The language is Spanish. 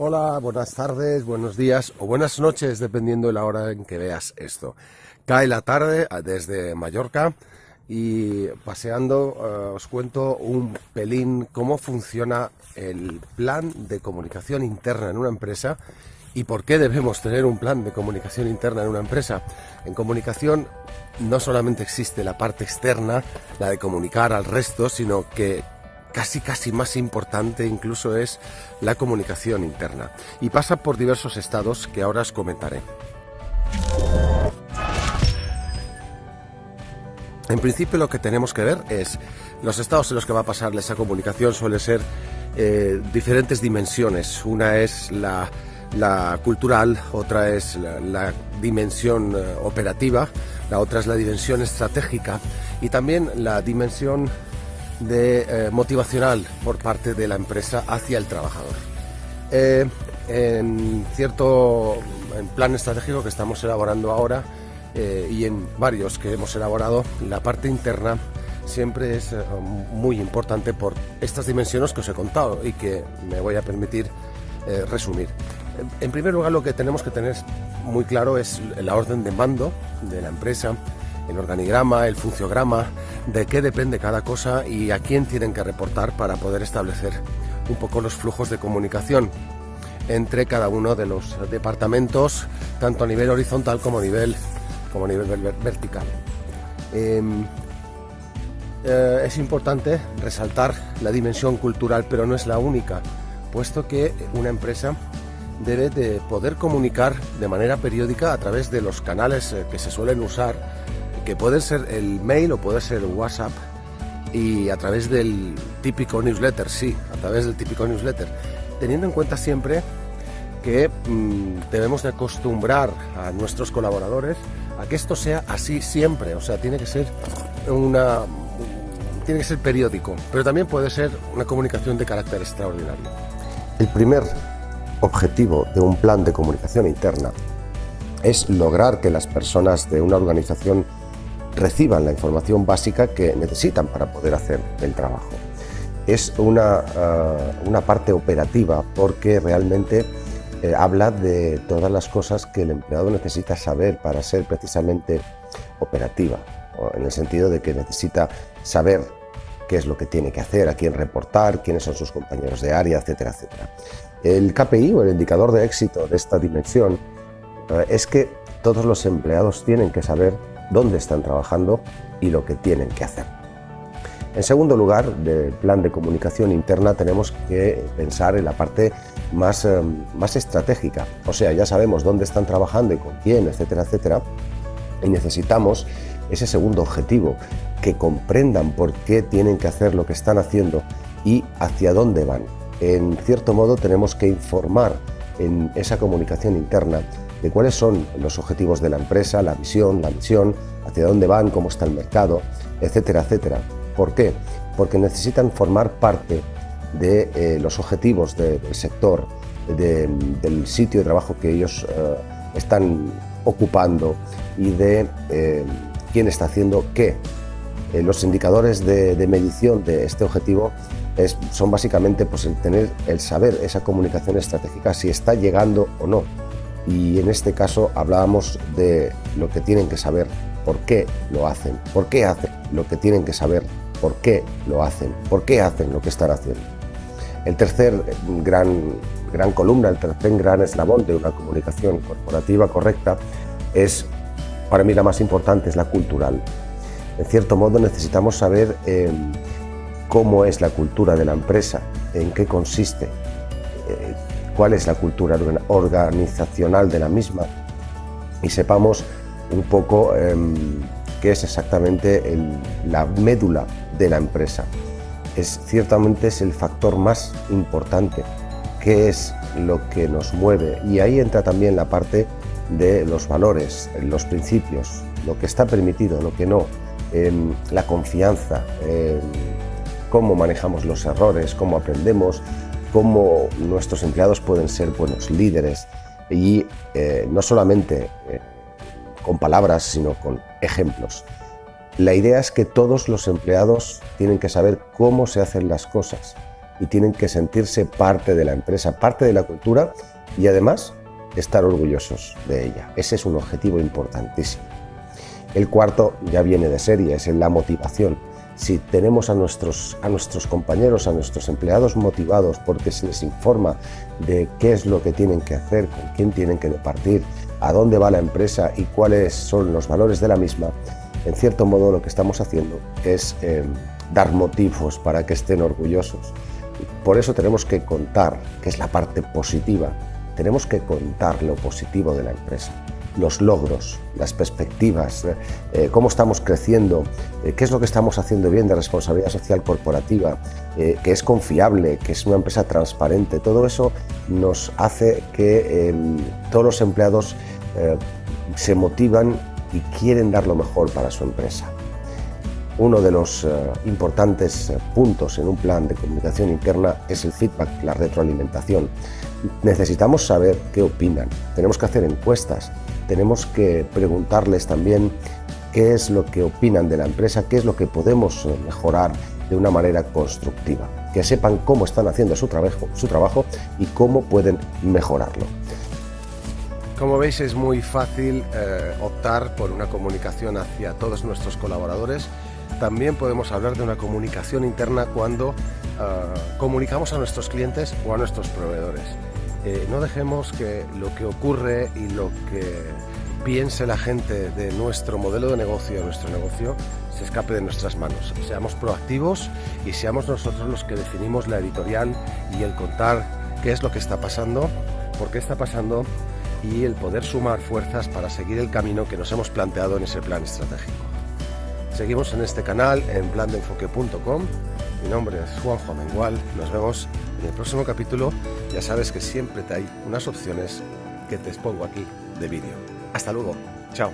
Hola, buenas tardes, buenos días o buenas noches, dependiendo de la hora en que veas esto. Cae la tarde ah, desde Mallorca y paseando eh, os cuento un pelín cómo funciona el plan de comunicación interna en una empresa y por qué debemos tener un plan de comunicación interna en una empresa. En comunicación no solamente existe la parte externa, la de comunicar al resto, sino que casi casi más importante incluso es la comunicación interna y pasa por diversos estados que ahora os comentaré. En principio lo que tenemos que ver es los estados en los que va a pasar esa comunicación suele ser eh, diferentes dimensiones. Una es la, cultural, otra es la, dimensión eh, operativa, la otra es la dimensión estratégica y también la dimensión de, eh, motivacional por parte de la empresa hacia el trabajador. Eh, en cierto plan estratégico que estamos elaborando ahora eh, y en varios que hemos elaborado, la parte interna siempre es muy importante por estas dimensiones que os he contado y que me voy a permitir resumir. En primer lugar, lo que tenemos que tener muy claro es la orden de mando de la empresa, el organigrama, el funciograma, de qué depende cada cosa y a quién tienen que reportar para poder establecer un poco los flujos de comunicación entre cada uno de los departamentos, tanto a nivel horizontal como a nivel, como a nivel vertical. Em, eh, es importante resaltar la dimensión cultural, pero no es la única, puesto que una empresa debe de poder comunicar de manera periódica a través de los canales eh, que se suelen usar que puede ser el mail o puede ser WhatsApp y a través del típico newsletter, sí, a través del típico newsletter, teniendo en cuenta siempre que mm, debemos de acostumbrar a nuestros colaboradores a que esto sea así siempre, o sea, tiene que ser una tiene que ser periódico, pero también puede ser una comunicación de carácter extraordinario. El primer objetivo de un plan de comunicación interna es lograr que las personas de una organización reciban la información básica que necesitan para poder hacer el trabajo. Es una, ah, una parte operativa porque realmente eh, habla de todas las cosas que el empleado necesita saber para ser precisamente operativa, en el sentido de que necesita saber qué es lo que tiene que hacer, a quién reportar, quiénes son sus compañeros de área, etcétera, etcétera. El KPI o el indicador de éxito de esta dimensión eh, es que todos los empleados tienen que saber dónde están trabajando y lo que tienen que hacer. En segundo lugar, del plan de comunicación interna tenemos que pensar en la parte más, eh, más estratégica. O sea, ya sabemos dónde están trabajando y con quién, etcétera, etcétera. Y necesitamos ese segundo objetivo, que comprendan por qué tienen que hacer lo que están haciendo y hacia dónde van. En cierto modo tenemos que informar en esa comunicación interna de cuáles son los objetivos de la empresa, la visión, la misión, hacia dónde van, cómo está el mercado, etcétera, etcétera. ¿Por qué? Porque necesitan formar parte de eh, los objetivos del sector, del sitio de trabajo que ellos eh, están ocupando y de eh, quién está haciendo qué. los indicadores de, medición de este objetivo son básicamente pues, tener, el saber esa comunicación estratégica si está llegando o no y en este caso hablábamos de lo que tienen que saber, por qué lo hacen, por qué hacen lo que tienen que saber, por qué lo hacen, por qué hacen lo que están haciendo. El tercer gran, gran columna, el tercer gran eslabón de una comunicación corporativa correcta es, para mí la más importante, es la cultural. En cierto modo necesitamos saber eh, cómo es la cultura de la empresa, en qué consiste, cuál es la cultura organizacional de la misma y sepamos un poco em, qué es exactamente la médula de la empresa. Es, ciertamente es el factor más importante, qué es lo que nos mueve y ahí entra también la parte de los valores, los principios, lo que está permitido, lo que no, em, la confianza, em, cómo manejamos los errores, cómo aprendemos, cómo nuestros empleados pueden ser buenos líderes y eh, no solamente eh, con palabras, sino con ejemplos. La idea es que todos los empleados tienen que saber cómo se hacen las cosas y tienen que sentirse parte de la empresa, parte de la cultura y además estar orgullosos de ella. Ese es un objetivo importantísimo. El cuarto ya viene de serie, es la motivación. Si tenemos a nuestros, a nuestros compañeros, a nuestros empleados motivados porque se les informa de qué es lo que tienen que hacer, con quién tienen que departir, a dónde va la empresa y cuáles son los valores de la misma, en cierto modo lo que estamos haciendo es eh, dar motivos para que estén orgullosos. Por eso tenemos que contar, que es la parte positiva, tenemos que contar lo positivo de la empresa, los logros, las perspectivas, eh, eh, cómo estamos creciendo, qué es lo que estamos haciendo bien de responsabilidad social corporativa, que es confiable, que es una empresa transparente. Todo eso nos hace que em, todos los empleados se motivan y quieren dar lo mejor para su empresa. Uno de los eh, importantes eh, puntos en un plan de comunicación interna es el feedback, la retroalimentación. Necesitamos saber qué opinan, tenemos que hacer encuestas, tenemos que preguntarles también qué es lo que opinan de la empresa, qué es lo que podemos eh, mejorar de una manera constructiva, que sepan cómo están haciendo su trabajo, y cómo pueden mejorarlo. Como veis es muy fácil eh, optar por una comunicación hacia todos nuestros colaboradores. También podemos hablar de una comunicación interna cuando eh, comunicamos a nuestros clientes o a nuestros proveedores. Eh, no dejemos que lo que ocurre y lo que piense la gente de nuestro modelo de negocio, de nuestro negocio, se escape de nuestras manos. Seamos proactivos y seamos nosotros los que definimos la editorial y el contar qué es lo que está pasando, por qué está pasando y el poder sumar fuerzas para seguir el camino que nos hemos planteado en ese plan estratégico. Seguimos en este canal en plandeenfoque.com. Mi nombre es Juanjo Amengual. Nos vemos en el próximo capítulo. Ya sabes que siempre te hay unas opciones que te expongo aquí de vídeo. Hasta luego. Chao.